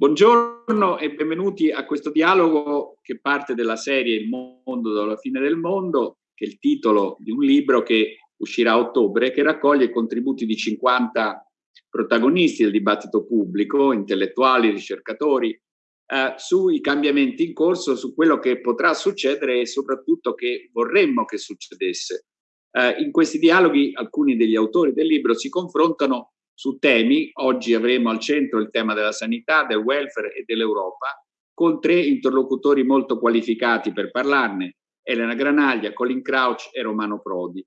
Buongiorno e benvenuti a questo dialogo che parte della serie Il mondo dalla fine del mondo, che è il titolo di un libro che uscirà a ottobre, che raccoglie i contributi di 50 protagonisti del dibattito pubblico, intellettuali, ricercatori, eh, sui cambiamenti in corso, su quello che potrà succedere e soprattutto che vorremmo che succedesse. Eh, in questi dialoghi alcuni degli autori del libro si confrontano su temi, oggi avremo al centro il tema della sanità, del welfare e dell'Europa, con tre interlocutori molto qualificati per parlarne, Elena Granaglia, Colin Crouch e Romano Prodi.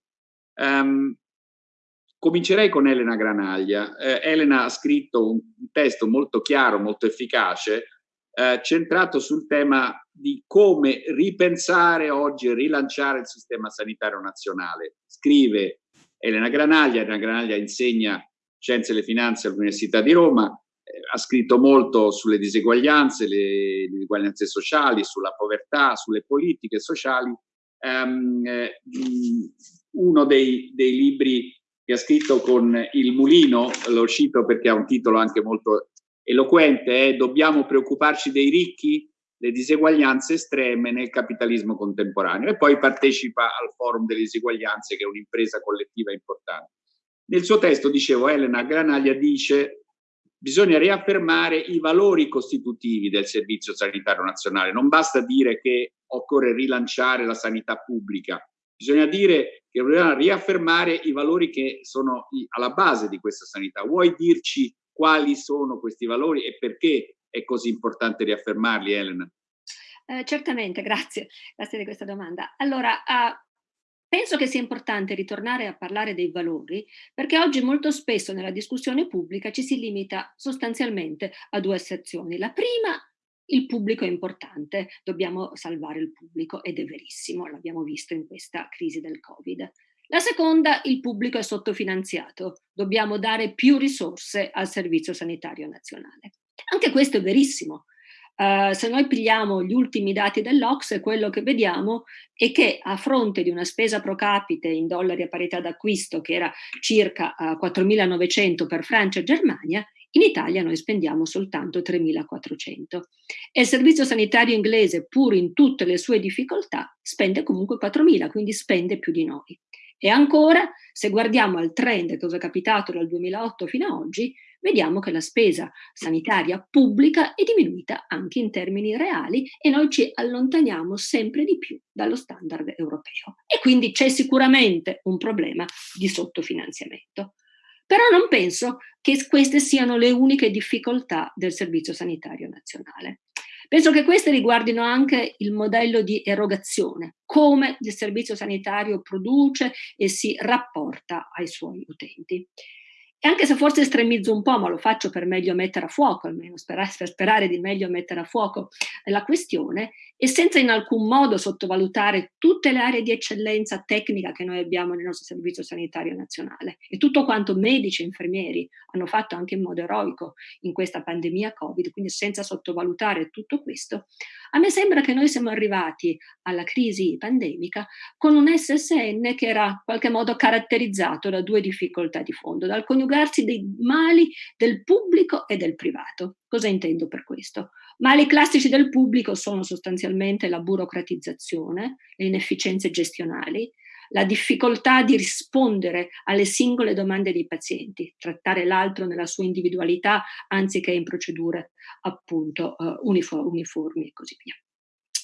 Um, comincerei con Elena Granaglia. Eh, Elena ha scritto un, testo molto chiaro, molto efficace, eh, centrato sul tema di come ripensare oggi e rilanciare il sistema sanitario nazionale. Scrive Elena Granaglia, Elena Granaglia insegna Scienze e le Finanze all'Università di Roma, eh, ha scritto molto sulle diseguaglianze, le, diseguaglianze sociali, sulla povertà, sulle politiche sociali. Um, eh, uno dei, dei, libri che ha scritto con il mulino, l'ho cito perché ha un titolo anche molto eloquente, è Dobbiamo preoccuparci dei ricchi? Le diseguaglianze estreme nel capitalismo contemporaneo e poi partecipa al Forum delle diseguaglianze che è un'impresa collettiva importante. Nel suo testo, dicevo, Elena Granaglia dice bisogna riaffermare i valori costitutivi del Servizio Sanitario Nazionale. Non basta dire che occorre rilanciare la sanità pubblica, bisogna dire che bisogna riaffermare i valori che sono alla base di questa sanità. Vuoi dirci quali sono questi valori e perché è così importante riaffermarli, Elena? Eh, certamente, grazie, grazie di questa domanda. Allora, uh, Penso che sia importante ritornare a parlare dei valori perché oggi molto spesso nella discussione pubblica ci si limita sostanzialmente a due asserzioni. La prima, il pubblico è importante, dobbiamo salvare il pubblico ed è verissimo, l'abbiamo visto in questa crisi del Covid. La seconda, il pubblico è sottofinanziato, dobbiamo dare più risorse al Servizio Sanitario Nazionale. Anche questo è verissimo, Uh, se noi pigliamo gli ultimi dati dell'Ox, quello che vediamo è che a fronte di una spesa pro capite in dollari a parità d'acquisto che era circa uh, eh, 4.900 per Francia e Germania, in Italia noi spendiamo soltanto 3.400 e il servizio sanitario inglese, pur in tutte le sue difficoltà, spende comunque 4.000, quindi spende più di noi. E ancora, se guardiamo al trend cosa è capitato dal 2008 fino ad oggi, vediamo che la spesa sanitaria pubblica è diminuita anche in termini reali e noi ci allontaniamo sempre di più dallo standard europeo. E quindi c'è sicuramente un problema di sottofinanziamento. Però non penso che queste siano le uniche difficoltà del Servizio Sanitario Nazionale. Penso che queste riguardino anche il modello di erogazione, come il servizio sanitario produce e si rapporta ai suoi utenti. E anche se forse estremizzo un po', ma lo faccio per meglio mettere a fuoco, almeno per sperare di meglio mettere a fuoco la questione, e senza in alcun modo sottovalutare tutte le aree di eccellenza tecnica che noi abbiamo nel nostro Servizio Sanitario Nazionale e tutto quanto medici e infermieri hanno fatto anche in modo eroico in questa pandemia Covid, quindi senza sottovalutare tutto questo, a me sembra che noi siamo arrivati alla crisi pandemica con un SSN che era in qualche modo caratterizzato da due difficoltà di fondo, dal coniugarsi dei mali del pubblico e del privato. Cosa intendo per questo? Mali classici del pubblico sono sostanzialmente la burocratizzazione, le inefficienze gestionali, la difficoltà di rispondere alle singole domande dei pazienti, trattare l'altro nella sua individualità anziché in procedure appunto uh, uniformi e così via.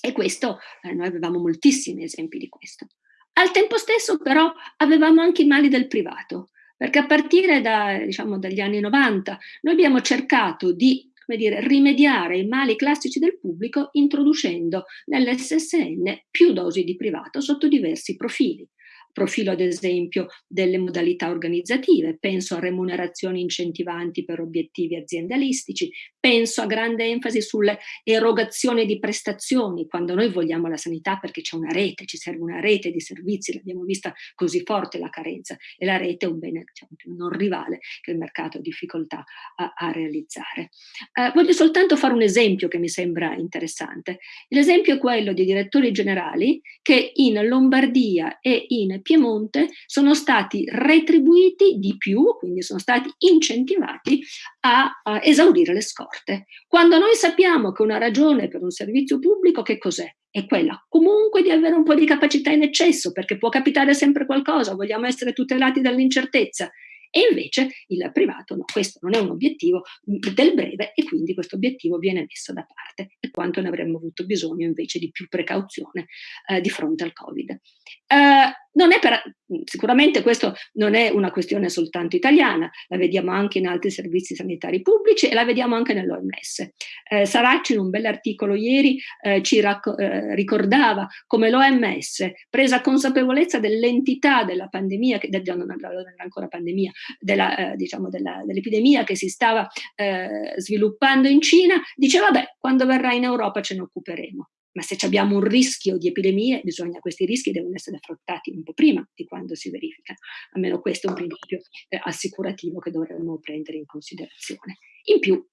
E questo, eh, noi avevamo moltissimi esempi di questo. Al tempo stesso però avevamo anche i mali del privato, perché a partire da, diciamo, dagli anni 90 noi abbiamo cercato di dire, rimediare ai mali classici del pubblico introducendo nell'SSN più dosi di privato sotto diversi profili profilo ad esempio delle modalità organizzative, penso a remunerazioni incentivanti per obiettivi aziendalistici, penso a grande enfasi sulle erogazioni di prestazioni, quando noi vogliamo la sanità perché c'è una rete, ci serve una rete di servizi, l'abbiamo vista così forte la carenza e la rete è un bene diciamo, non rivale che il mercato ha difficoltà a, a realizzare. Eh, voglio soltanto fare un esempio che mi sembra interessante. L'esempio è quello di direttori generali che in Lombardia e in Piemonte sono stati retribuiti di più, quindi sono stati incentivati a, a esaurire le scorte. Quando noi sappiamo che una ragione per un servizio pubblico che cos'è? È quella comunque di avere un po' di capacità in eccesso, perché può capitare sempre qualcosa, vogliamo essere tutelati dall'incertezza e invece il privato no, questo non è un obiettivo del breve e quindi questo obiettivo viene messo da parte e quanto ne avremmo avuto bisogno invece di più precauzione eh, di fronte al Covid. Eh, per, sicuramente questo non è una questione soltanto italiana, la vediamo anche in altri servizi sanitari pubblici e la vediamo anche nell'OMS. Eh, Saracci in un bell'articolo ieri eh, ci eh, ricordava come l'OMS, presa consapevolezza dell'entità della pandemia, che non era ancora pandemia, eh, diciamo dell'epidemia che si stava eh, sviluppando in Cina, diceva vabbè, quando verrà in Europa ce ne occuperemo ma se abbiamo un rischio di epidemie, bisogna, questi rischi devono essere affrontati un po' prima di quando si verifica. Almeno questo è un principio eh, assicurativo che dovremmo prendere in considerazione. In più,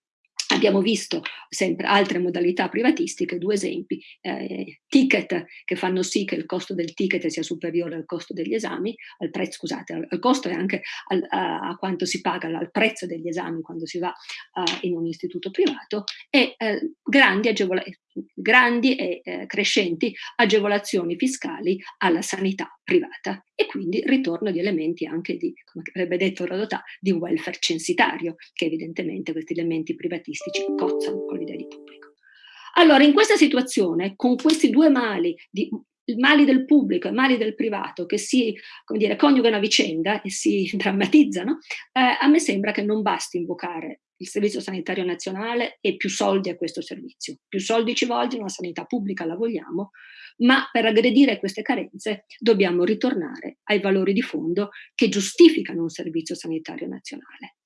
Abbiamo visto sempre altre modalità privatistiche, due esempi, eh, ticket che fanno sì che il costo del ticket sia superiore al costo degli esami, al prezzo, scusate, al, al costo e anche al, a, a, quanto si paga, al prezzo degli esami quando si va uh, in un istituto privato e eh, grandi, grandi, e eh, crescenti agevolazioni fiscali alla sanità privata e quindi ritorno di elementi anche di, come avrebbe detto Rodotà, di welfare censitario, che evidentemente questi elementi privatistici cozzano con l'idea di pubblico. Allora, in questa situazione, con questi due mali, di, mali del pubblico e mali del privato, che si come dire, coniugano a vicenda e si drammatizzano, eh, a me sembra che non basti invocare il Servizio Sanitario Nazionale e più soldi a questo servizio. Più soldi ci vogliono, la sanità pubblica la vogliamo, ma per aggredire queste carenze dobbiamo ritornare ai valori di fondo che giustificano un Servizio Sanitario Nazionale.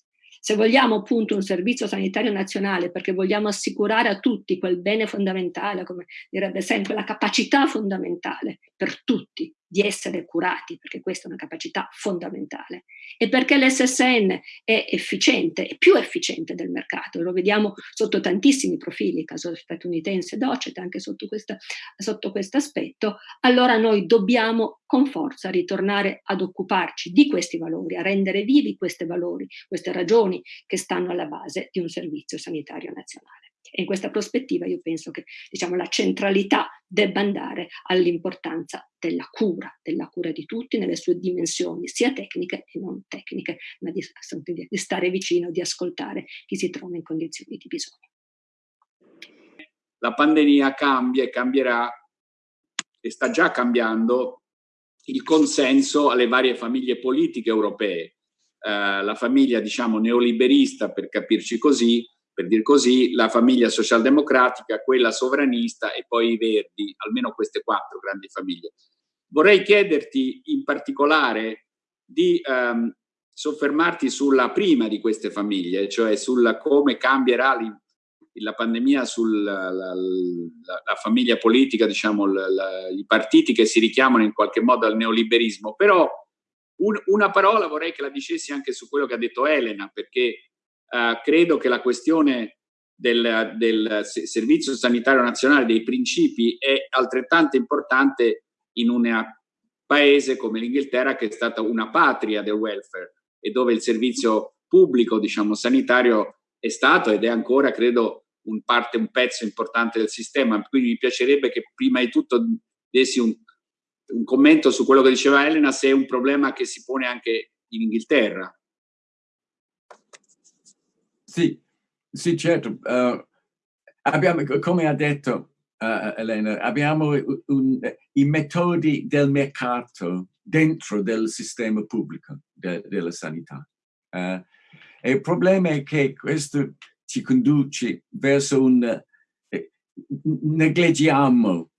Se vogliamo appunto un servizio sanitario nazionale perché vogliamo assicurare a tutti quel bene fondamentale, come direbbe sempre, la capacità fondamentale per tutti di essere curati, perché questa è una capacità fondamentale, e perché l'SSN è efficiente, è più efficiente del mercato, lo vediamo sotto tantissimi profili, caso statunitense DOCET, anche sotto, questa, sotto questo aspetto, allora noi dobbiamo con forza ritornare ad occuparci di questi valori, a rendere vivi questi valori, queste ragioni che stanno alla base di un servizio sanitario nazionale. E in questa prospettiva io penso che diciamo, la centralità debba andare all'importanza della cura, della cura di tutti nelle sue dimensioni, sia tecniche e non tecniche, ma di, di stare vicino, di ascoltare chi si trova in condizioni di bisogno. La pandemia cambia e cambierà e sta già cambiando il consenso alle varie famiglie politiche europee. Uh, la famiglia, diciamo, neoliberista, per capirci così, per dir così, la famiglia socialdemocratica, quella sovranista e poi i verdi, almeno queste quattro grandi famiglie. Vorrei chiederti in particolare di um, soffermarti sulla prima di queste famiglie, cioè sulla come cambierà la pandemia sulla la, la, la famiglia politica, diciamo, la, i partiti che si richiamano in qualche modo al neoliberismo, però un, una parola vorrei che la dicessi anche su quello che ha detto Elena, perché Uh, credo che la questione del, del, Servizio Sanitario Nazionale, dei principi, è altrettanto importante in un paese come l'Inghilterra che è stata una patria del welfare e dove il servizio pubblico, diciamo, sanitario è stato ed è ancora, credo, un, parte, un pezzo importante del sistema. Quindi mi piacerebbe che prima di tutto dessi un, un commento su quello che diceva Elena, se è un problema che si pone anche in Inghilterra. Sì, sì certo. Uh, abbiamo, come ha detto uh, Elena, abbiamo un, i metodi del mercato dentro del sistema pubblico de, della sanità. Uh, e il problema è che questo ci conduce verso un... Eh, negligiamo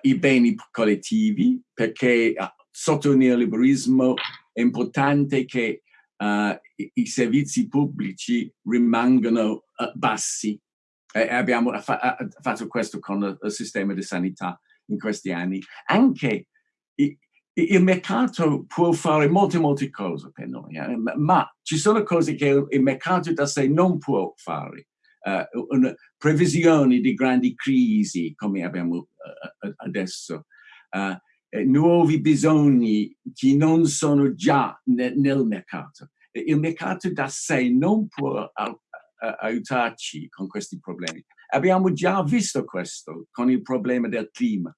i beni collettivi perché sotto il neoliberismo è importante che uh, i, servizi pubblici rimangono uh, bassi. E abbiamo fa fatto questo con il sistema di sanità in questi anni. Anche il mercato può fare molte, molte cose per noi, eh? ma ci sono cose che il mercato da sé non può fare. Uh, una previsione di grandi crisi come abbiamo uh, adesso. Uh, eh, nuovi bisogni che non sono già ne, nel mercato. Il mercato da sé non può aiutarci con questi problemi. Abbiamo già visto questo con il problema del clima.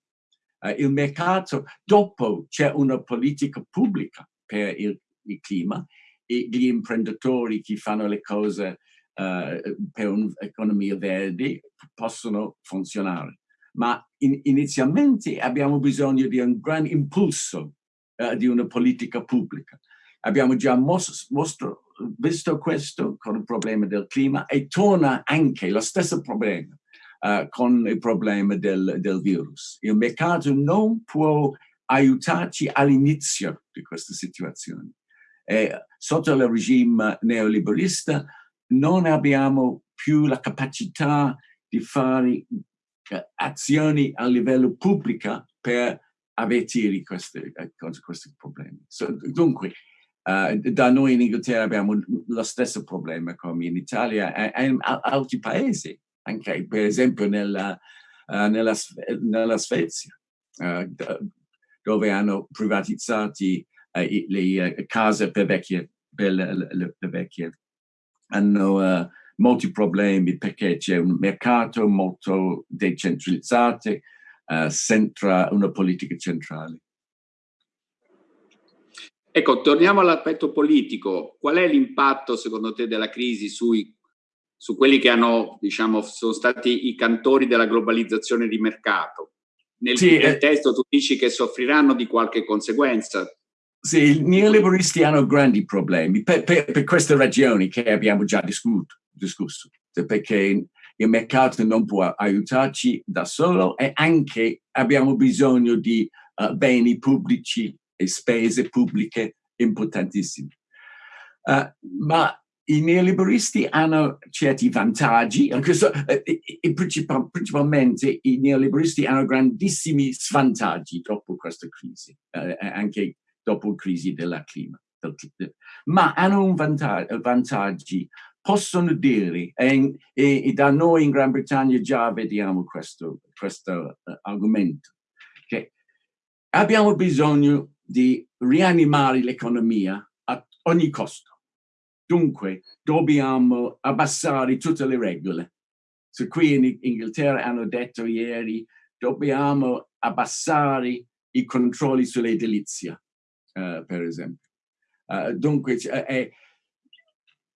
Uh, il mercato, dopo c'è una politica pubblica per il, il, clima e gli imprenditori che fanno le cose uh, per un'economia verde possono funzionare. Ma in, inizialmente abbiamo bisogno di un gran impulso uh, di una politica pubblica. Abbiamo già mos mostro, visto questo con il problema del clima e torna anche lo stesso problema uh, con il problema del, del virus. Il mercato non può aiutarci all'inizio di questa situazione. E sotto il regime neoliberista non abbiamo più la capacità di fare eh, azioni a livello pubblico per avvertire questi, eh, questi problemi. So, dunque, Uh, da noi in Inghilterra abbiamo lo stesso problema come in Italia e, in altri paesi, anche per esempio nella, uh, nella, nella Svezia, uh, dove hanno privatizzato le case per, vecchie, per le, le, le vecchie. Hanno molti problemi perché c'è un mercato molto decentralizzato senza una politica centrale. Ecco, torniamo all'aspetto politico. Qual è l'impatto, secondo te, della crisi sui, su quelli che hanno, diciamo, sono stati i cantori della globalizzazione di mercato? Nel, sì, nel eh, testo tu dici che soffriranno di qualche conseguenza. Sì, i neoliberisti hanno grandi problemi per, per, per queste ragioni che abbiamo già discusso, discusso, perché il mercato non può aiutarci da solo e anche abbiamo bisogno di uh, beni pubblici e spese pubbliche importantissime. Uh, ma i neoliberisti hanno certi vantaggi, questo, eh, principal, principalmente i neoliberisti hanno grandissimi svantaggi dopo questa crisi, eh, anche dopo la crisi del clima. ma hanno un vantaggio, vantaggi, possono dire, e, e, e, da noi in Gran Bretagna già vediamo questo, questo uh, argomento, che abbiamo bisogno di rianimare l'economia a ogni costo. Dunque, dobbiamo abbassare tutte le regole. So, qui in Inghilterra hanno detto ieri, dobbiamo abbassare i controlli sull'edilizia, uh, per esempio. Uh, dunque, eh,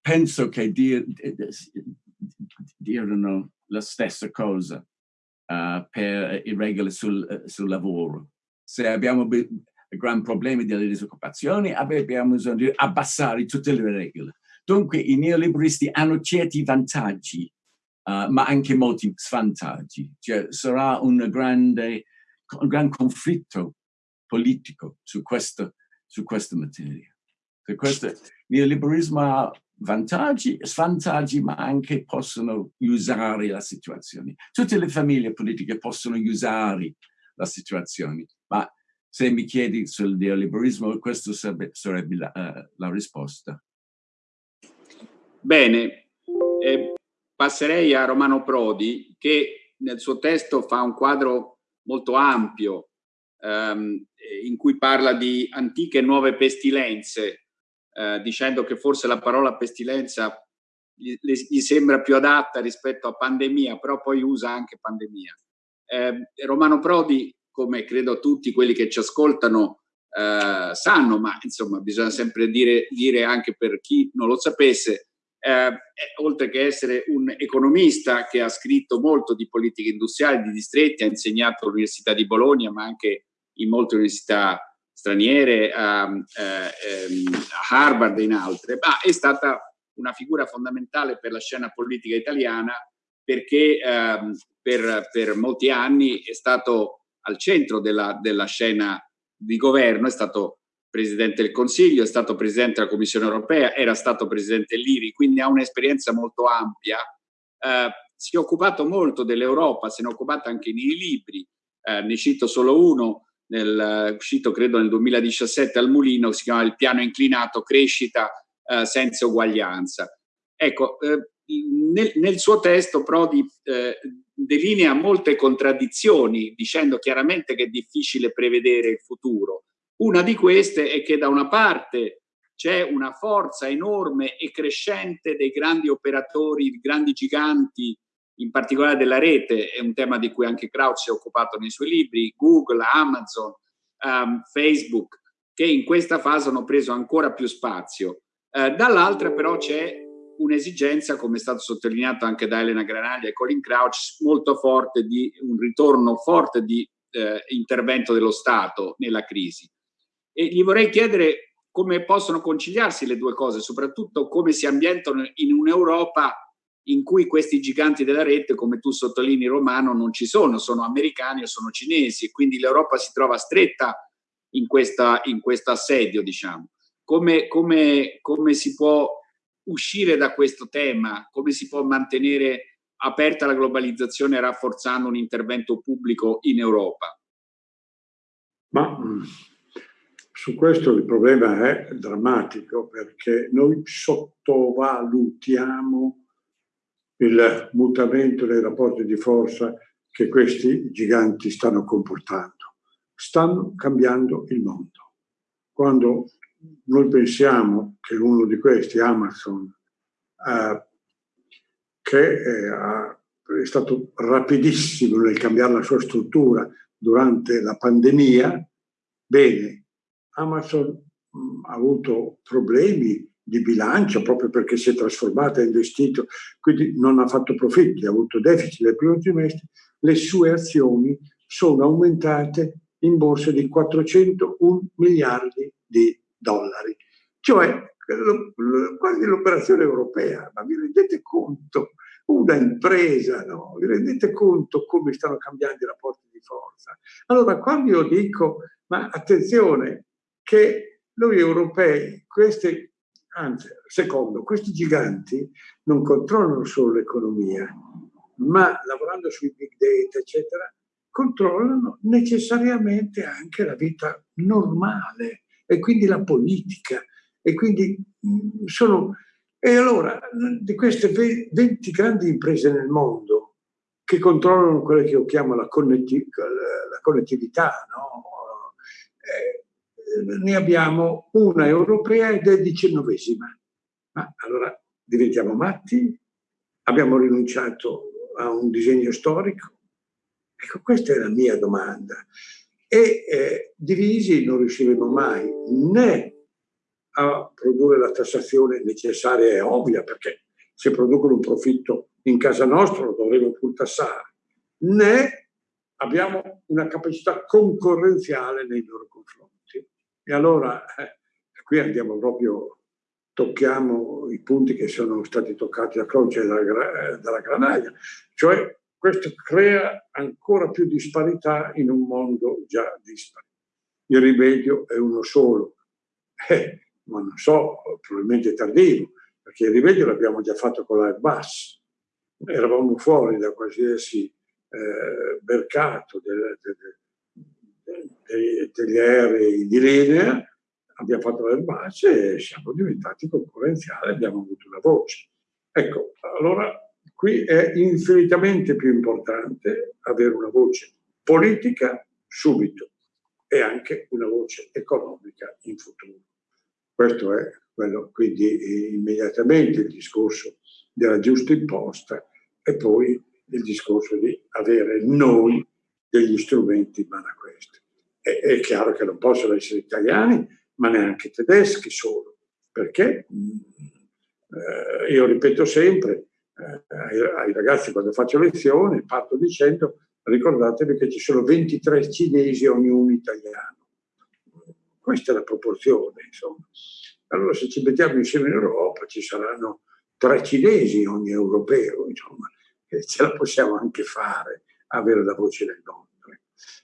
penso che dir, dirono la stessa cosa uh, per i regole sul, sul lavoro. Se abbiamo gran problemi della disoccupazione, abbiamo bisogno di abbassare tutte le regole. Dunque i neoliberisti hanno certi vantaggi, uh, ma anche molti svantaggi. Cioè, sarà un grande, un gran conflitto politico su, questo, su questa materia. Su questo, il neoliberismo ha vantaggi, svantaggi, ma anche possono usare la situazione. Tutte le famiglie politiche possono usare la situazione, ma se mi chiedi sul neoliberismo, questa sarebbe, sarebbe la, uh, la, risposta. Bene, eh, passerei a Romano Prodi che nel suo testo fa un quadro molto ampio ehm, in cui parla di antiche e nuove pestilenze, eh, dicendo che forse la parola pestilenza gli, gli, sembra più adatta rispetto a pandemia, però poi usa anche pandemia. Eh, Romano Prodi come credo tutti quelli che ci ascoltano eh, sanno, ma insomma bisogna sempre dire, dire, anche per chi non lo sapesse, eh, oltre che essere un economista che ha scritto molto di politica industriale, di distretti, ha insegnato all'Università di Bologna, ma anche in molte università straniere, a, eh, ehm, a Harvard e in altre, ma è stata una figura fondamentale per la scena politica italiana perché ehm, per, per molti anni è stato al centro della, della scena di governo, è stato Presidente del Consiglio, è stato Presidente della Commissione Europea, era stato Presidente dell'IRI, quindi ha un'esperienza molto ampia. Eh, si è occupato molto dell'Europa, se ne è occupato anche nei libri, eh, ne cito solo uno, nel, uscito credo nel 2017 al Mulino, si chiama Il piano inclinato, crescita eh, senza uguaglianza. Ecco, eh, nel, nel, suo testo Prodi eh, delinea molte contraddizioni dicendo chiaramente che è difficile prevedere il futuro. Una di queste è che da una parte c'è una forza enorme e crescente dei grandi operatori, grandi giganti, in particolare della rete, è un tema di cui anche Kraut si è occupato nei suoi libri, Google, Amazon, um, Facebook, che in questa fase hanno preso ancora più spazio. Uh, Dall'altra però c'è un'esigenza, come è stato sottolineato anche da Elena Granaglia e Colin Crouch, molto forte di un ritorno forte di eh, intervento dello Stato nella crisi. E gli vorrei chiedere come possono conciliarsi le due cose, soprattutto come si ambientano in un'Europa in cui questi giganti della rete, come tu sottolinei Romano, non ci sono, sono americani o sono cinesi, e quindi l'Europa si trova stretta in, questa, in questo assedio, diciamo. Come, come, come si può uscire da questo tema? Come si può mantenere aperta la globalizzazione rafforzando un intervento pubblico in Europa? Ma su questo il problema è drammatico perché noi sottovalutiamo il mutamento dei rapporti di forza che questi giganti stanno comportando. Stanno cambiando il mondo. Quando noi pensiamo che uno di questi, Amazon, eh, che eh, è stato rapidissimo nel cambiare la sua struttura durante la pandemia, bene, Amazon mh, mm, ha avuto problemi di bilancio proprio perché si è trasformata in investito, quindi non ha fatto profitti, ha avuto deficit nel primo trimestre, le sue azioni sono aumentate in borsa di 401 miliardi di dollari, cioè quasi l'operazione europea, ma vi rendete conto? Una impresa, no? Vi rendete conto come stanno cambiando i rapporti di forza? Allora, quando io dico, ma attenzione, che noi europei, questi, anzi, secondo, questi giganti non controllano solo l'economia, ma lavorando sui big data, eccetera, controllano necessariamente anche la vita normale e quindi la politica. E quindi mm, sono... E allora, di queste 20 grandi imprese nel mondo che controllano quella che io chiamo la, connetti la connettività, no? Ne abbiamo una europea ed è diciannovesima. Ma allora diventiamo matti? Abbiamo rinunciato a un disegno storico? Ecco, questa è la mia domanda e eh, divisi non riusciremo mai né a produrre la tassazione necessaria e ovvia, perché se producono un profitto in casa nostra lo dovremo pur tassare, né abbiamo una capacità concorrenziale nei loro confronti. E allora eh, qui andiamo proprio, tocchiamo i punti che sono stati toccati a croce dalla, dalla granaglia, cioè questo crea ancora più disparità in un mondo già dispari. Il rimedio è uno solo, eh, ma non so, probabilmente tardivo, perché il rimedio l'abbiamo già fatto con l'Airbus. Eravamo fuori da qualsiasi eh, mercato del, del, degli aerei di linea, abbiamo fatto l'Airbus e siamo diventati concorrenziali, abbiamo avuto una voce. Ecco, allora Qui è infinitamente più importante avere una voce politica subito e anche una voce economica in futuro. Questo è quello, quindi immediatamente il discorso della giusta imposta e poi il discorso di avere noi degli strumenti in mano a questo. È, è chiaro che non possono essere italiani, ma neanche tedeschi solo, perché eh, io ripeto sempre, eh, ai, ai, ragazzi quando faccio lezione, parto dicendo ricordatevi che ci sono 23 cinesi ognuno italiano. Questa è la proporzione, insomma. Allora se ci mettiamo insieme in Europa ci saranno tre cinesi ogni europeo, insomma, e ce la possiamo anche fare, avere la voce del mondo.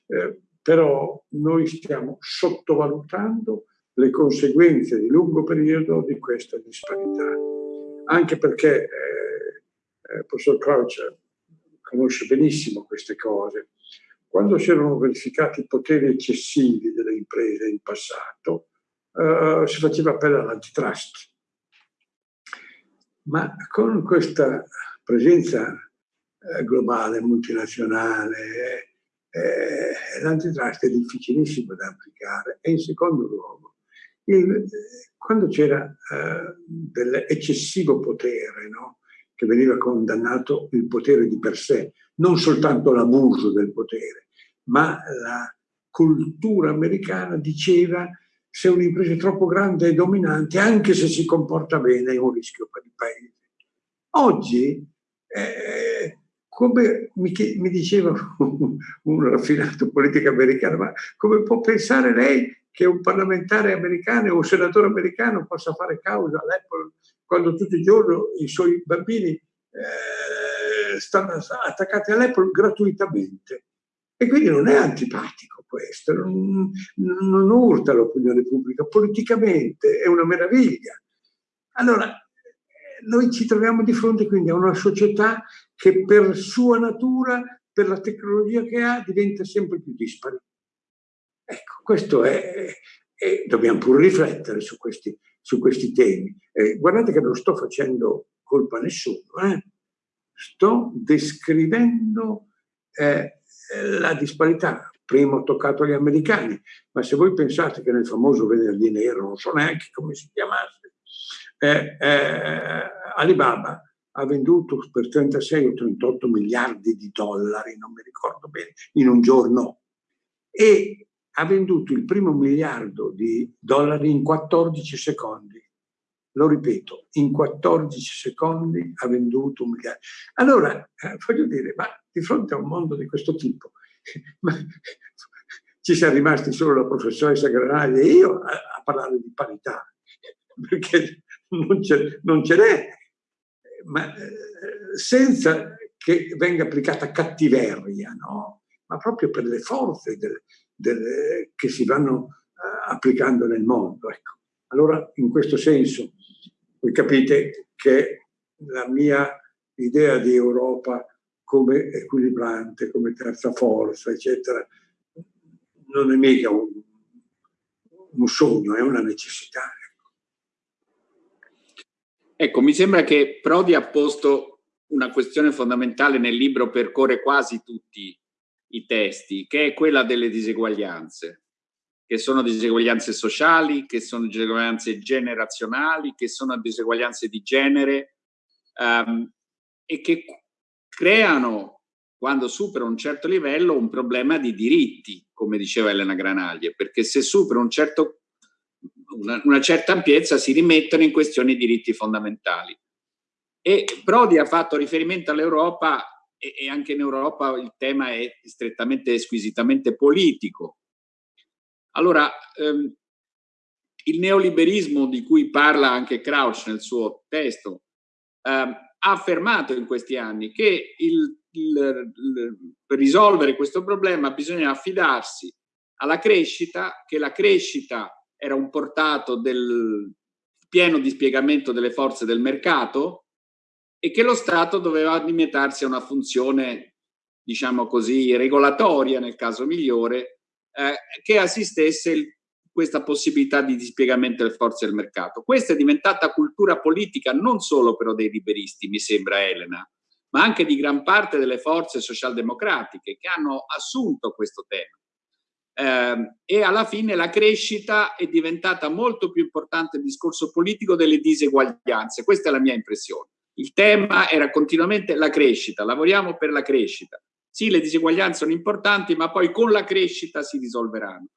Eh, però noi stiamo sottovalutando le conseguenze di lungo periodo di questa disparità, anche perché eh, il eh, professor Crouch conosce benissimo queste cose. Quando si erano verificati i poteri eccessivi delle imprese in passato, eh, si faceva appello all'antitrust. ma con questa presenza eh, globale, multinazionale, eh, l'antitrust è difficilissimo da applicare. E in secondo luogo, il, quando c'era eh, dell'eccessivo potere, no? che veniva condannato il potere di per sé, non soltanto l'abuso del potere, ma la cultura americana diceva se un'impresa è troppo grande e dominante, anche se si comporta bene, è un rischio per il paese. Oggi, eh, come mi, mi diceva un, un, raffinato politico americano, ma come può pensare lei che un parlamentare americano o un senatore americano possa fare causa all'Apple quando tutti i giorni i suoi bambini eh, stanno attaccati all'Apple gratuitamente? E quindi non è antipatico questo, non, non urta l'opinione pubblica, politicamente è una meraviglia. Allora, noi ci troviamo di fronte quindi a una società che per sua natura, per la tecnologia che ha, diventa sempre più dispari. Ecco, questo è, e dobbiamo pure riflettere su questi, su questi temi. Eh, guardate che non sto facendo colpa a nessuno, eh? sto descrivendo eh, la disparità. Prima ho toccato gli americani, ma se voi pensate che nel famoso venerdì nero, non so neanche come si chiamasse, eh, eh, Alibaba ha venduto per 36 o 38 miliardi di dollari, non mi ricordo bene, in un giorno. E ha venduto il primo miliardo di dollari in 14 secondi. Lo ripeto, in 14 secondi ha venduto un miliardo. Allora, eh, voglio dire, ma di fronte a un mondo di questo tipo, ci siamo rimasti solo la professoressa Granaglia e io a, a parlare di parità, perché non ce n'è, ma eh, senza che venga applicata cattiveria, no? ma proprio per le forze del, del, che si vanno uh, applicando nel mondo. Ecco. Allora, in questo senso, voi capite che la mia idea di Europa come equilibrante, come terza forza, eccetera, non è mica un, un sogno, è una necessità. Ecco, mi sembra che Prodi ha posto una questione fondamentale nel libro Percorre quasi tutti i testi, che è quella delle diseguaglianze, che sono diseguaglianze sociali, che sono diseguaglianze generazionali, che sono diseguaglianze di genere um, e che creano, quando superano un certo livello, un problema di diritti, come diceva Elena Granaglie, perché se supera un certo una, una certa ampiezza si rimettono in questione i diritti fondamentali. E Prodi ha fatto riferimento all'Europa e, e, anche in Europa il tema è strettamente, squisitamente politico. Allora, ehm, il neoliberismo di cui parla anche Crouch nel suo testo ehm, ha affermato in questi anni che il, il, il, per risolvere questo problema bisogna affidarsi alla crescita, che la crescita era un portato del pieno dispiegamento delle forze del mercato e che lo Stato doveva limitarsi a una funzione, diciamo così, regolatoria nel caso migliore, eh, che assistesse il, questa possibilità di dispiegamento delle forze del mercato. Questa è diventata cultura politica non solo però dei liberisti, mi sembra Elena, ma anche di gran parte delle forze socialdemocratiche che hanno assunto questo tema eh, e alla fine la crescita è diventata molto più importante il discorso politico delle diseguaglianze. Questa è la mia impressione. Il tema era continuamente la crescita, lavoriamo per la crescita. Sì, le diseguaglianze sono importanti, ma poi con la crescita si risolveranno.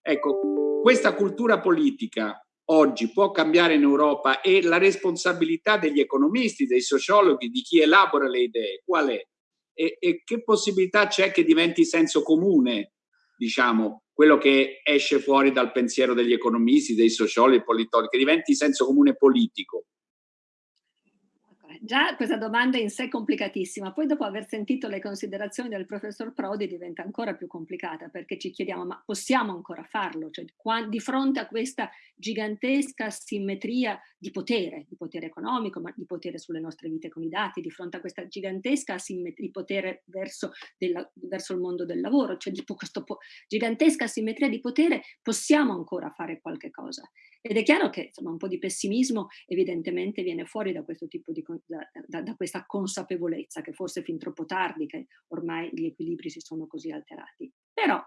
Ecco, questa cultura politica oggi può cambiare in Europa e la responsabilità degli economisti, dei sociologhi, di chi elabora le idee, qual è? E, e che possibilità c'è che diventi senso comune diciamo, quello che esce fuori dal pensiero degli economisti, dei sociologi, dei politologi, che diventi senso comune politico. Già questa domanda in sé è complicatissima, poi dopo aver sentito le considerazioni del professor Prodi diventa ancora più complicata perché ci chiediamo ma possiamo ancora farlo? Cioè, di fronte a questa gigantesca simmetria di potere, di potere economico, ma di potere sulle nostre vite con i dati, di fronte a questa gigantesca asimmetria di potere verso, della, verso il mondo del lavoro, cioè di questa gigantesca asimmetria di potere, possiamo ancora fare qualche cosa. Ed è chiaro che insomma, un po' di pessimismo evidentemente viene fuori da di, da, da, da questa consapevolezza che forse è fin troppo tardi che ormai gli equilibri si sono così alterati. Però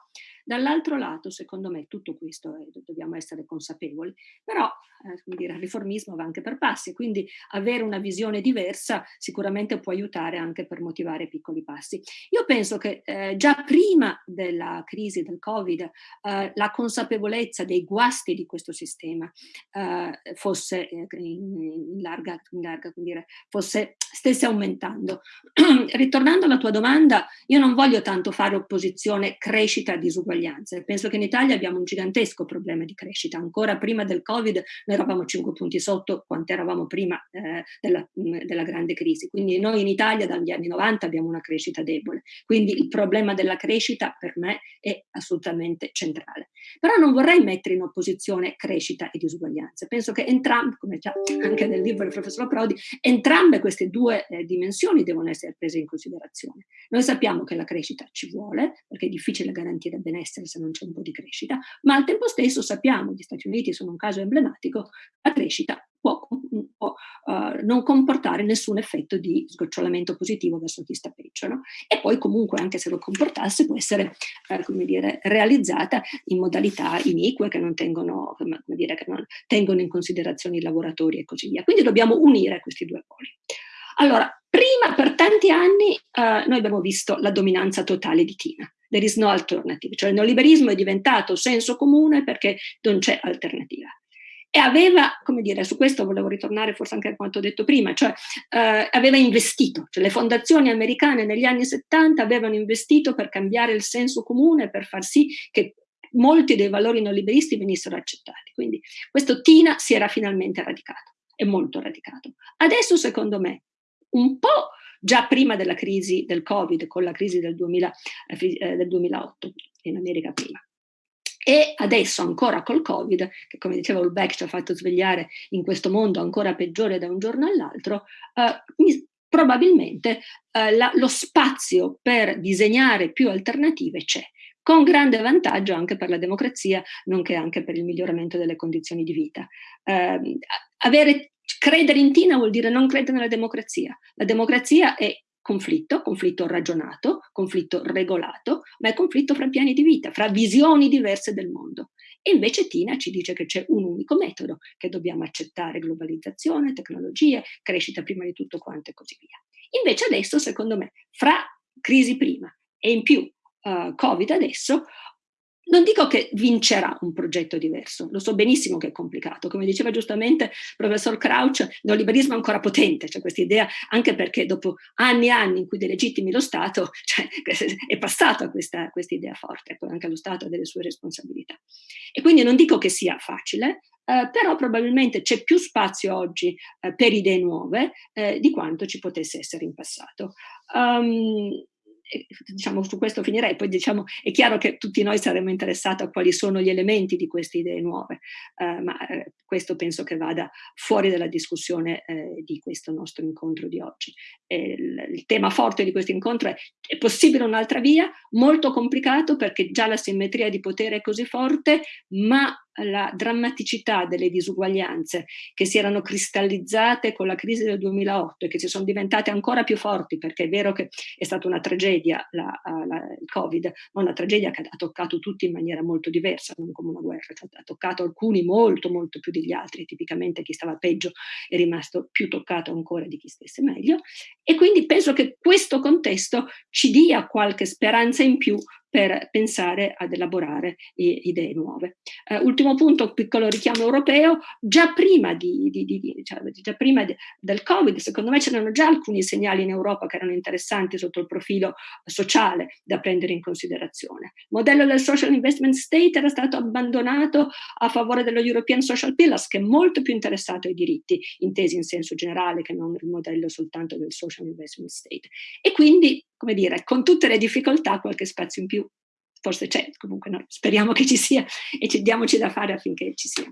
dall'altro lato, secondo me, tutto questo è, dobbiamo essere consapevoli, però eh, dire, il riformismo va anche per passi, quindi avere una visione diversa sicuramente può aiutare anche per motivare piccoli passi. Io penso che eh, già prima della crisi del Covid eh, la consapevolezza dei guasti di questo sistema eh, fosse eh, in, larga, in larga, dire, fosse, stesse aumentando. Ritornando alla tua domanda, io non voglio tanto fare opposizione crescita e disuguaglianze. Penso che in Italia abbiamo un gigantesco problema di crescita. Ancora prima del Covid noi eravamo 5 punti sotto quanto eravamo prima eh, della, della, grande crisi. Quindi noi in Italia dagli anni 90 abbiamo una crescita debole. Quindi il problema della crescita per me è assolutamente centrale. Però non vorrei mettere in opposizione crescita e disuguaglianze. Penso che entrambe, come già anche nel libro del professor Prodi, entrambe queste due eh, dimensioni devono essere prese in considerazione. Noi sappiamo che la crescita ci vuole, perché è difficile garantire benessere se non c'è un po' di crescita, ma al tempo stesso sappiamo, gli Stati Uniti sono un caso emblematico, la crescita può, non comportare nessun effetto di sgocciolamento positivo verso chi sta peggio. No? E poi comunque anche se lo comportasse può essere uh, come dire, realizzata in modalità inique che non, tengono, come dire, che non tengono in considerazione i lavoratori e così via. Quindi dobbiamo unire questi due poli. Allora, prima per tanti anni uh, noi abbiamo visto la dominanza totale di Tina. There is no alternative, cioè il neoliberismo è diventato senso comune perché non c'è alternativa. E aveva, come dire, su questo volevo ritornare forse anche a quanto detto prima, cioè eh, aveva investito, cioè le fondazioni americane negli anni 70 avevano investito per cambiare il senso comune, per far sì che molti dei valori neoliberisti venissero accettati. Quindi questo Tina si era finalmente radicato, è molto radicato. Adesso secondo me un po' già prima della crisi del Covid, con la crisi del, 2000, eh, del 2008, in America prima. E adesso ancora col Covid, che come diceva Ulbeck ci ha fatto svegliare in questo mondo ancora peggiore da un giorno all'altro, eh, probabilmente eh, la, lo spazio per disegnare più alternative c'è con grande vantaggio anche per la democrazia, nonché anche per il miglioramento delle condizioni di vita. Eh, avere Credere in Tina vuol dire non credere nella democrazia. La democrazia è conflitto, conflitto ragionato, conflitto regolato, ma è conflitto fra piani di vita, fra visioni diverse del mondo. E invece Tina ci dice che c'è un unico metodo, che dobbiamo accettare globalizzazione, tecnologie, crescita prima di tutto quanto e così via. Invece adesso, secondo me, fra crisi prima e in più uh, Covid adesso, non dico che vincerà un progetto diverso, lo so benissimo che è complicato, come diceva giustamente il professor Crouch, il neoliberismo è ancora potente, c'è questa idea, anche perché dopo anni e anni in cui delegittimi lo Stato, cioè, è passata questa, questa idea forte, poi anche lo Stato ha delle sue responsabilità. E quindi non dico che sia facile, eh, però probabilmente c'è più spazio oggi eh, per idee nuove eh, di quanto ci potesse essere in passato. Um, diciamo su questo finirei, poi diciamo è chiaro che tutti noi saremmo interessati a quali sono gli elementi di queste idee nuove, eh, ma eh, questo penso che vada fuori dalla discussione eh, di questo nostro incontro di oggi. Il, il, tema forte di questo incontro è è possibile un'altra via? Molto complicato perché già la simmetria di potere è così forte, ma la drammaticità delle disuguaglianze che si erano cristallizzate con la crisi del 2008 e che si sono diventate ancora più forti perché è vero che è stata una tragedia la, la, il Covid, ma una tragedia che ha toccato tutti in maniera molto diversa, non come una guerra, cioè ha toccato alcuni molto molto più degli altri, tipicamente chi stava peggio è rimasto più toccato ancora di chi stesse meglio. E quindi penso che questo contesto ci dia qualche speranza in più per pensare ad elaborare idee nuove. Uh, ultimo punto, piccolo richiamo europeo, già prima, di, di, di, cioè, già prima del Covid, secondo me c'erano già alcuni segnali in Europa che erano interessanti sotto il profilo sociale da prendere in considerazione. Il modello del Social Investment State era stato abbandonato a favore dello European Social Pillars, che è molto più interessato ai diritti intesi in senso generale che non il modello soltanto del Social Investment State. E quindi come dire, con tutte le difficoltà qualche spazio in più forse c'è, comunque no, speriamo che ci cia e ci, diamoci da fare affinché ci sia.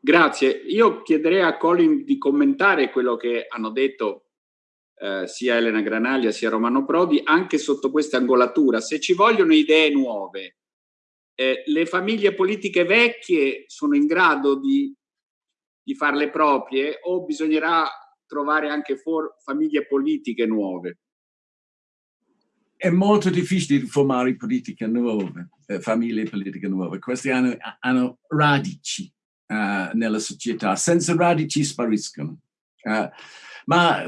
Grazie. Io chiederei a Colin di commentare quello che hanno detto eh, sia Elena Granaglia sia Romano Prodi, anche sotto questa angolatura. Se ci vogliono idee nuove, eh, le famiglie politiche vecchie sono in grado di, di farle proprie o bisognerà trovare anche famiglie politiche nuove? È molto difficile formare politiche nuove, eh, famiglie politiche nuove. Queste hanno, hanno radici uh, nella società, senza radici spariscono. Uh, ma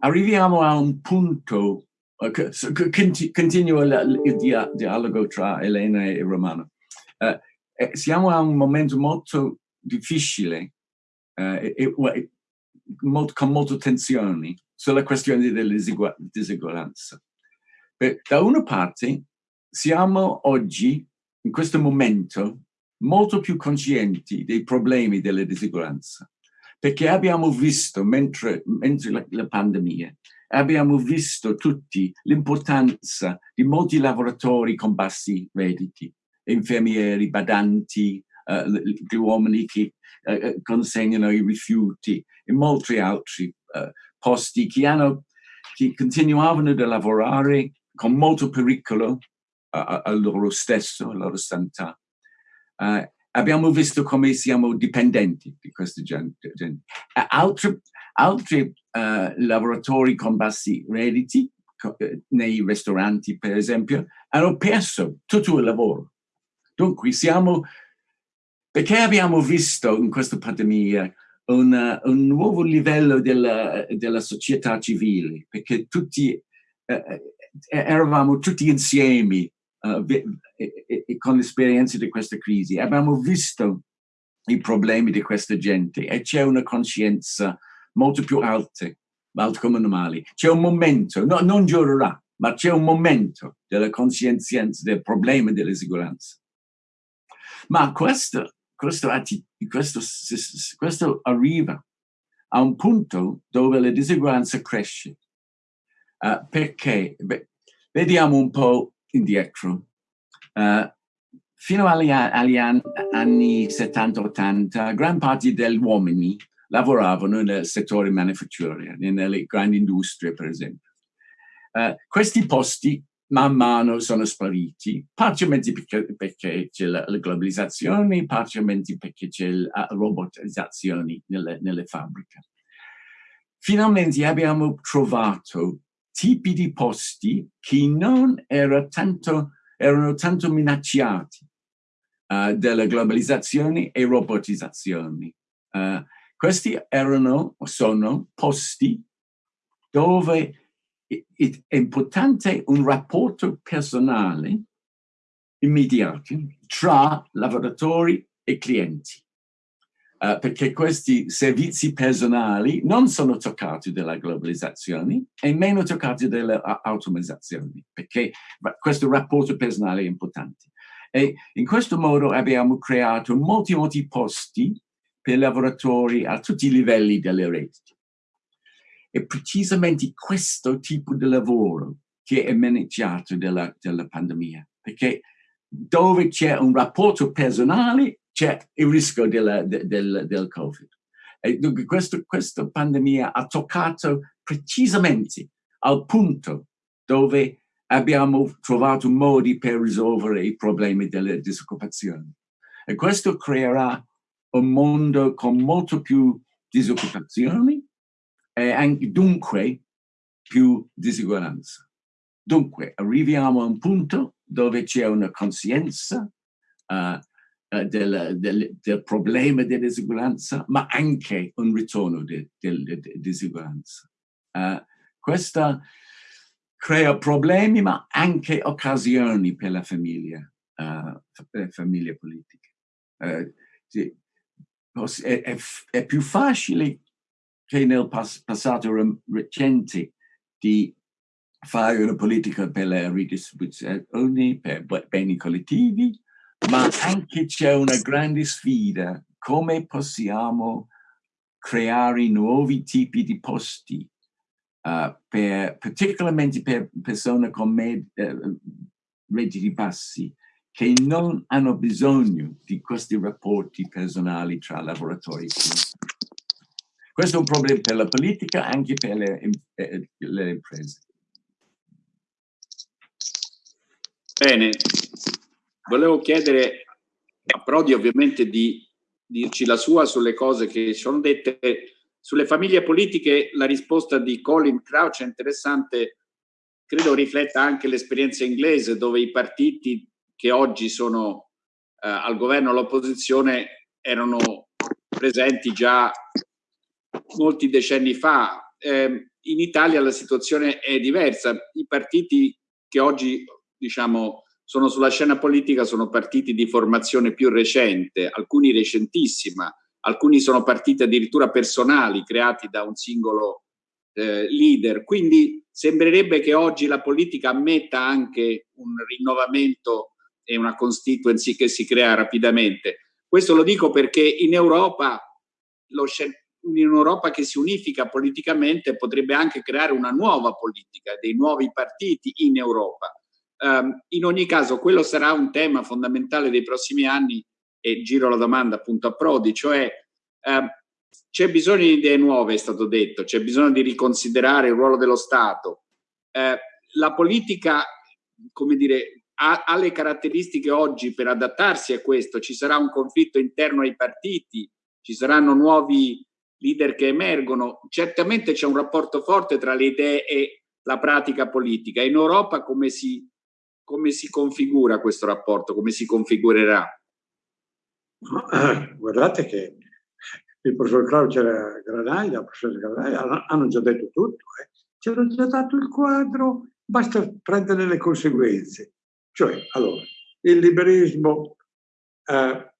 arriviamo a un punto, uh, continuo il, il dia dialogo tra Elena e Romano. Eh, siamo a un momento molto difficile e, e, molto, con molte tensioni sulla questione della diseguaglianza. Da una parte siamo oggi, in questo momento, molto più conscienti dei problemi della diseguaglianza, perché abbiamo visto, mentre, mentre la, la pandemia, abbiamo visto tutti l'importanza di molti lavoratori con bassi redditi, infermieri, badanti, uh, gli uomini che uh, consegnano i rifiuti e molti altri uh, posti che, hanno, che continuavano a lavorare con molto pericolo al loro stesso, alla loro sanità. Uh, abbiamo visto come siamo dipendenti di questa gente. Altri, altri uh, lavoratori con bassi redditi, eh, nei ristoranti per esempio, hanno perso tutto il lavoro. Dunque siamo, perché abbiamo visto in questa pandemia una, un nuovo livello della, della società civile, perché tutti eh, eravamo tutti insieme uh, con l'esperienza di questa crisi. Abbiamo visto i problemi di questa gente e c'è una coscienza molto più alta, alta come normale. C'è un momento, no, non giurerà, ma c'è un momento della coscienza del problema della sicurezza. Ma questo, questo, questo, questo arriva a un punto dove la diseguaglianza cresce. Uh, perché? Beh, vediamo un po' indietro. Uh, fino agli, agli anni 70-80, gran parte degli uomini lavoravano nel settore manifatturiero, nelle grandi industrie, per esempio. Uh, questi posti man mano sono spariti, parzialmente perché, c'è la, la, globalizzazione, parzialmente perché c'è la robotizzazione nelle, nelle fabbriche. Finalmente abbiamo trovato tipi di posti che non era tanto, erano tanto minacciati uh, dalla globalizzazione e robotizzazione. Uh, questi erano, sono posti dove è importante un rapporto personale immediato tra lavoratori e clienti. Uh, perché questi servizi personali non sono toccati dalla globalizzazione e meno toccati dall'automatizzazione, perché questo rapporto personale è importante. E in questo modo abbiamo creato molti, molti posti per lavoratori a tutti i livelli delle reti. È precisamente questo tipo di lavoro che è maneggiato dalla, dalla pandemia, perché dove c'è un rapporto personale c'è il rischio della, del, del Covid. E dunque questo, questa pandemia ha toccato precisamente al punto dove abbiamo trovato modi per risolvere i problemi della disoccupazione. E questo creerà un mondo con molto più disoccupazione e anche dunque più disuguaglianza. Dunque arriviamo a un punto dove c'è una coscienza uh, eh, del, del, del, problema della disuguaglianza, ma anche un ritorno della disuguaglianza. Uh, questa crea problemi, ma anche occasioni per la famiglia, uh, per la famiglia politica. Uh, sì, è, è, è, più facile che nel pas passato recente di fare una politica per la ridistribuzione, per beni collettivi, ma anche c'è una grande sfida, come possiamo creare nuovi tipi di posti, uh, per, particolarmente per persone con med, uh, redditi bassi, che non hanno bisogno di questi rapporti personali tra lavoratori? E Questo è un problema per la politica, anche per le, eh, le imprese. Bene, volevo chiedere a Prodi ovviamente di dirci la sua sulle cose che sono dette. Sulle famiglie politiche la risposta di Colin Crouch è interessante, credo rifletta anche l'esperienza inglese dove i partiti che oggi sono eh, al governo all'opposizione erano presenti già molti decenni fa. Eh, in Italia la situazione è diversa. I partiti che oggi diciamo, sono sulla scena politica sono partiti di formazione più recente, alcuni recentissima, alcuni sono partiti addirittura personali creati da un singolo eh, leader. Quindi sembrerebbe che oggi la politica ammetta anche un rinnovamento e una constituency che si crea rapidamente. Questo lo dico perché in Europa, un'Europa che si unifica politicamente potrebbe anche creare una nuova politica, dei nuovi partiti in Europa. Um, in ogni caso, quello sarà un tema fondamentale dei prossimi anni e giro la domanda appunto a Prodi, cioè um, c'è bisogno di idee nuove, è stato detto, c'è bisogno di riconsiderare il ruolo dello Stato. Uh, la politica, come dire, ha, ha le caratteristiche oggi per adattarsi a questo, ci sarà un conflitto interno ai partiti, ci saranno nuovi leader che emergono, certamente c'è un rapporto forte tra le idee e la pratica politica. In Europa come si, come si configura questo rapporto, come si configurerà? Guardate che il professor Claudio Granaglia, il professor Granaglia hanno già detto tutto, eh. ci hanno già dato il quadro, basta prendere le conseguenze. Cioè, allora, il liberismo eh,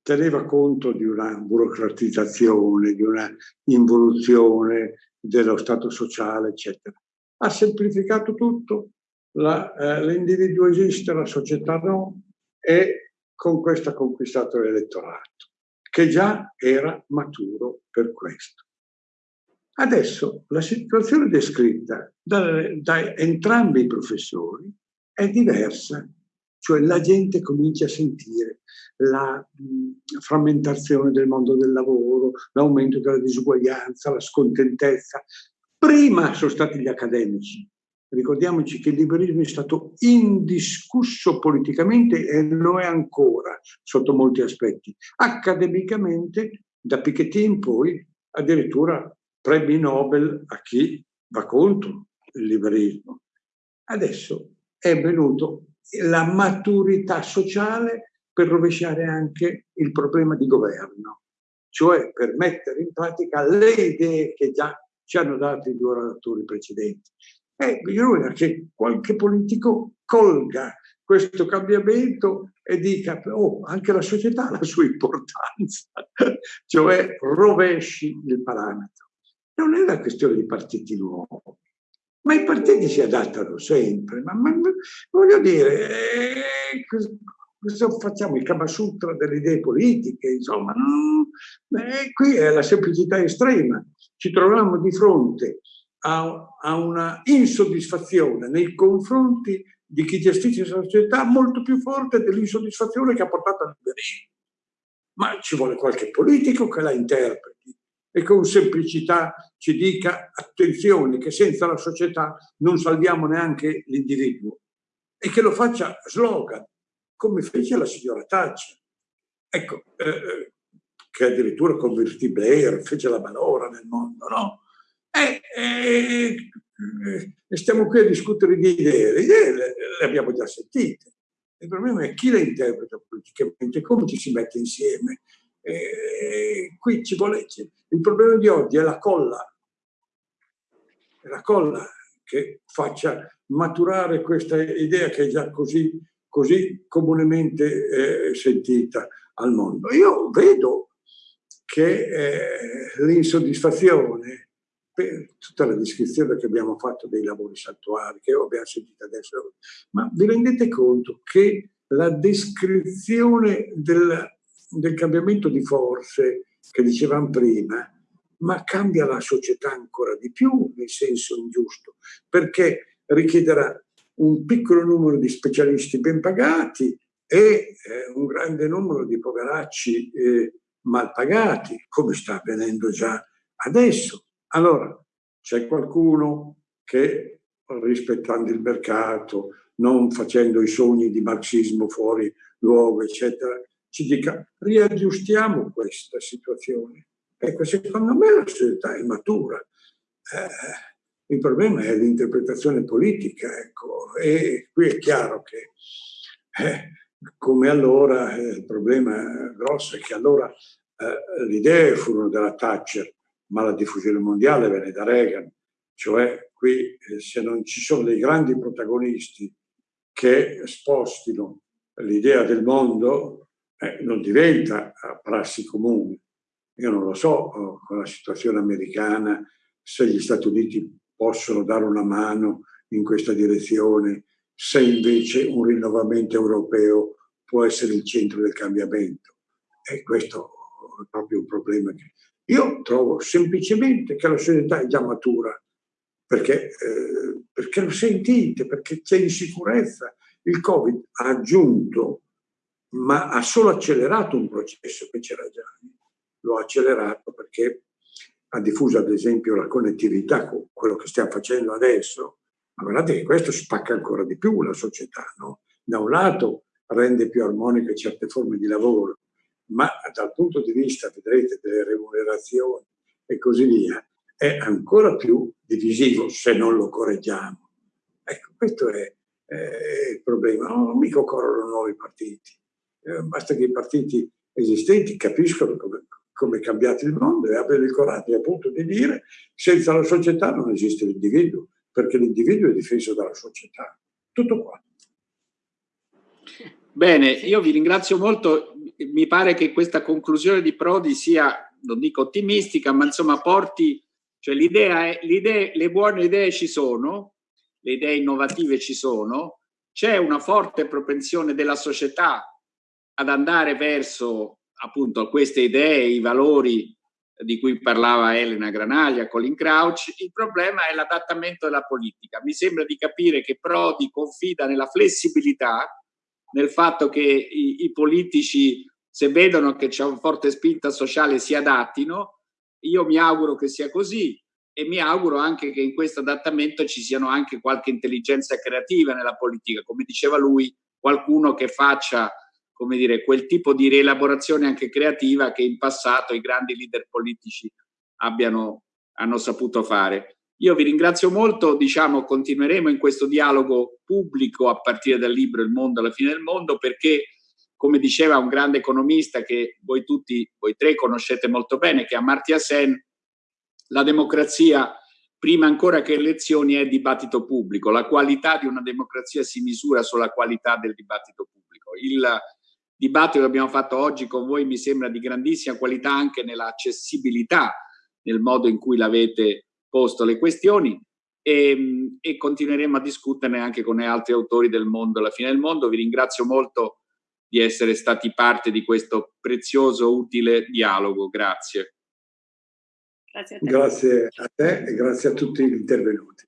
teneva conto di una burocratizzazione, di una involuzione dello Stato sociale, eccetera. Ha semplificato tutto, eh, l'individuo esiste, la società no, e con questo ha conquistato l'elettorato, che già era maturo per questo. Adesso la situazione descritta da, da entrambi i professori è diversa, cioè la gente comincia a sentire la mh, frammentazione del mondo del lavoro, l'aumento della disuguaglianza, la scontentezza. Prima sono stati gli accademici. Ricordiamoci che il liberismo è stato indiscusso politicamente e lo è ancora sotto molti aspetti. Accademicamente, da Piketty in poi, addirittura premi Nobel a chi va contro il liberismo. Adesso è venuto la maturità sociale per rovesciare anche il problema di governo, cioè per mettere in pratica le idee che già ci hanno dato i due relatori precedenti. E bisogna che qualche politico colga questo cambiamento e dica, oh, anche la società ha la sua importanza, cioè rovesci il parametro. Non è una questione di partiti nuovi, ma i partiti si adattano sempre. Ma, ma, voglio dire, eh, facciamo il Kama Sutra delle idee politiche, insomma, no, eh, qui è la semplicità estrema. Ci troviamo di fronte a, a una insoddisfazione nei confronti di chi gestisce la società molto più forte dell'insoddisfazione che ha portato al liberismo. Ma ci vuole qualche politico che la interpreti e con semplicità ci dica attenzione che senza la società non salviamo neanche l'individuo e che lo faccia slogan, come fece la signora Thatcher. Ecco, eh, eh che addirittura convertì Blair, fece la manovra nel mondo, no? E, e, e, stiamo qui a discutere di idee, le idee le, le abbiamo già sentite. Il problema è chi le interpreta politicamente, come ci si mette insieme, e qui ci vuole, il problema di oggi è la colla, è la colla che faccia maturare questa idea che è già così, così comunemente eh, sentita al mondo. Io vedo che eh, l'insoddisfazione per tutta la descrizione che abbiamo fatto dei lavori saltuari, che abbiamo sentito adesso, ma vi rendete conto che la descrizione del del cambiamento di forze che dicevamo prima, ma cambia la società ancora di più nel senso ingiusto, perché richiederà un piccolo numero di specialisti ben pagati e eh, un grande numero di poveracci eh, mal pagati, come sta avvenendo già adesso. Allora, c'è qualcuno che, rispettando il mercato, non facendo i sogni di marxismo fuori luogo, eccetera, ci dica riaggiustiamo questa situazione. Ecco, secondo me la società è matura. Eh, il problema è l'interpretazione politica, ecco, e qui è chiaro che eh, come allora eh, il problema grosso è che allora eh, le idee furono della Thatcher, ma la diffusione mondiale venne da Reagan, cioè qui eh, se non ci sono dei grandi protagonisti che spostino l'idea del mondo, eh, non diventa prassi comune. Io non lo so con la situazione americana se gli Stati Uniti possono dare una mano in questa direzione, se invece un rinnovamento europeo può essere il centro del cambiamento. E questo è proprio un problema che io trovo semplicemente che la società è già matura, perché, eh, perché lo sentite, perché c'è insicurezza. Il Covid ha aggiunto, ma ha solo accelerato un processo che c'era già. Lo ha accelerato perché ha diffuso ad esempio la connettività con quello che stiamo facendo adesso, ma guardate che questo spacca ancora di più la società. No? Da un lato rende più armoniche certe forme di lavoro, ma dal punto di vista, vedrete, delle remunerazioni e così via, è ancora più divisivo se non lo correggiamo. Ecco, questo è, è il problema. Non mica occorrono nuovi partiti, eh, basta che i partiti esistenti capiscono come, come è cambiato il mondo e abbiano il coraggio appunto di dire senza la società non esiste l'individuo, perché l'individuo è difeso dalla società. Tutto qua. Bene, io vi ringrazio molto. Mi pare che questa conclusione di Prodi sia, non dico ottimistica, ma insomma porti, cioè l'idea è, l'idea, le buone idee ci sono, le idee innovative ci sono, c'è una forte propensione della società ad andare verso appunto queste idee, i valori di cui parlava Elena Granaglia, Colin Crouch, il problema è l'adattamento della politica. Mi sembra di capire che Prodi confida nella flessibilità nel fatto che i, i politici, se vedono che c'è una forte spinta sociale, si adattino. Io mi auguro che sia così e mi auguro anche che in questo adattamento ci siano anche qualche intelligenza creativa nella politica, come diceva lui, qualcuno che faccia come dire, quel tipo di rielaborazione anche creativa che in passato i grandi leader politici abbiano, hanno saputo fare. Io vi ringrazio molto, diciamo, continueremo in questo dialogo pubblico a partire dal libro Il mondo alla fine del mondo perché, come diceva un grande economista che voi tutti, voi tre conoscete molto bene, che è Amartya Sen, la democrazia, prima ancora che elezioni, è dibattito pubblico. La qualità di una democrazia si misura sulla qualità del dibattito pubblico. Il dibattito che abbiamo fatto oggi con voi mi sembra di grandissima qualità anche nella accessibilità, nel modo in cui l'avete posto le questioni e, e, continueremo a discuterne anche con altri autori del mondo alla fine del mondo. Vi ringrazio molto di essere stati parte di questo prezioso, utile dialogo. Grazie. Grazie a te, grazie a te e grazie a tutti gli intervenuti.